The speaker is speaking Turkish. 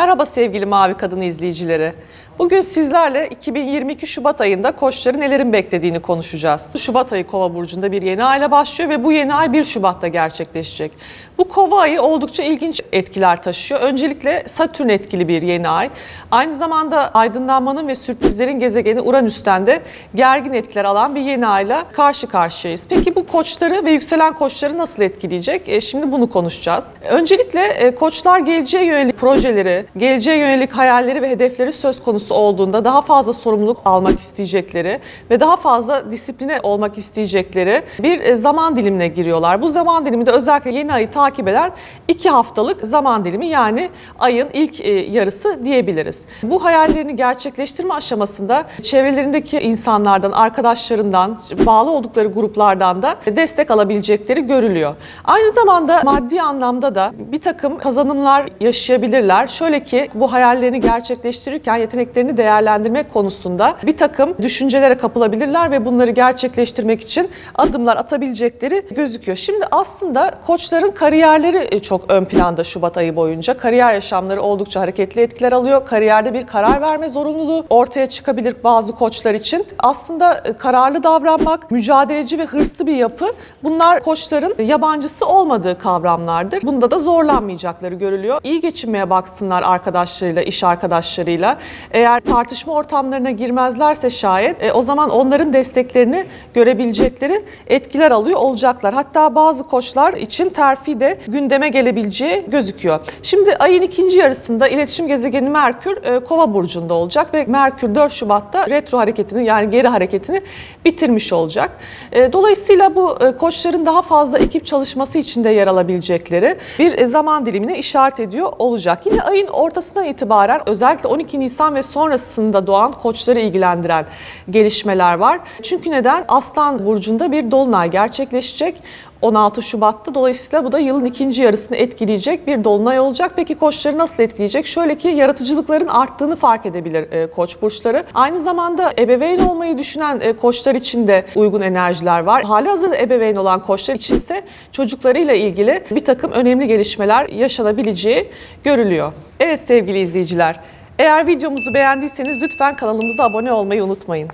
Merhaba sevgili Mavi Kadın izleyicileri. Bugün sizlerle 2022 Şubat ayında koçları nelerin beklediğini konuşacağız. Şubat ayı Kova burcunda bir yeni ayla başlıyor ve bu yeni ay 1 Şubat'ta gerçekleşecek. Bu Kova ayı oldukça ilginç etkiler taşıyor. Öncelikle Satürn etkili bir yeni ay. Aynı zamanda aydınlanmanın ve sürprizlerin gezegeni Uranüs'ten de gergin etkiler alan bir yeni ayla karşı karşıyayız. Peki bu koçları ve yükselen koçları nasıl etkileyecek? E, şimdi bunu konuşacağız. Öncelikle e, koçlar geleceğe yönelik projeleri, geleceğe yönelik hayalleri ve hedefleri söz konusu olduğunda daha fazla sorumluluk almak isteyecekleri ve daha fazla disipline olmak isteyecekleri bir e, zaman dilimine giriyorlar. Bu zaman diliminde özellikle yeni ayı takip eden iki haftalık zaman dilimi yani ayın ilk e, yarısı diyebiliriz. Bu hayallerini gerçekleştirme aşamasında çevrelerindeki insanlardan, arkadaşlarından, bağlı oldukları gruplardan da destek alabilecekleri görülüyor. Aynı zamanda maddi anlamda da bir takım kazanımlar yaşayabilirler. Şöyle ki bu hayallerini gerçekleştirirken yeteneklerini değerlendirmek konusunda bir takım düşüncelere kapılabilirler ve bunları gerçekleştirmek için adımlar atabilecekleri gözüküyor. Şimdi aslında koçların kariyerleri e, çok ön planda Şubat ayı boyunca. Kariyer yaşamları oldukça hareketli etkiler alıyor. Kariyerde bir karar verme zorunluluğu ortaya çıkabilir bazı koçlar için. Aslında e, kararlı davranmak, mücadeleci ve hırslı bir yapı bunlar koçların yabancısı olmadığı kavramlardır. Bunda da zorlanmayacakları görülüyor. İyi geçinmeye baksınlar arkadaşlarıyla, iş arkadaşlarıyla. Eğer tartışma ortamlarına girmezlerse şayet e, o zaman onların desteklerini görebilecekleri etkiler alıyor olacaklar. Hatta bazı koçlar için terfi de gündeme gelebileceği gözüküyor. Şimdi ayın ikinci yarısında iletişim gezegeni Merkür e, Kova burcunda olacak ve Merkür 4 Şubat'ta retro hareketini yani geri hareketini bitirmiş olacak. E, Dolayısıyla bu e, koçların daha fazla ekip çalışması içinde yer alabilecekleri bir e, zaman dilimine işaret ediyor olacak. Yine ayın ortasından itibaren özellikle 12 Nisan ve sonrasında doğan koçları ilgilendiren gelişmeler var. Çünkü neden? Aslan burcunda bir dolunay gerçekleşecek. 16 Şubat'ta. Dolayısıyla bu da yılın ikinci yarısını etkileyecek bir dolunay olacak. Peki koçları nasıl etkileyecek? Şöyle ki yaratıcılıkların arttığını fark edebilir e, koç burçları. Aynı zamanda ebeveyn olmayı düşünen e, koçlar için de uygun enerjiler var. Hali hazırda ebeveyn olan koçlar için ise çocuklarıyla ilgili bir takım önemli gelişmeler yaşanabileceği görülüyor. Evet sevgili izleyiciler, eğer videomuzu beğendiyseniz lütfen kanalımıza abone olmayı unutmayın.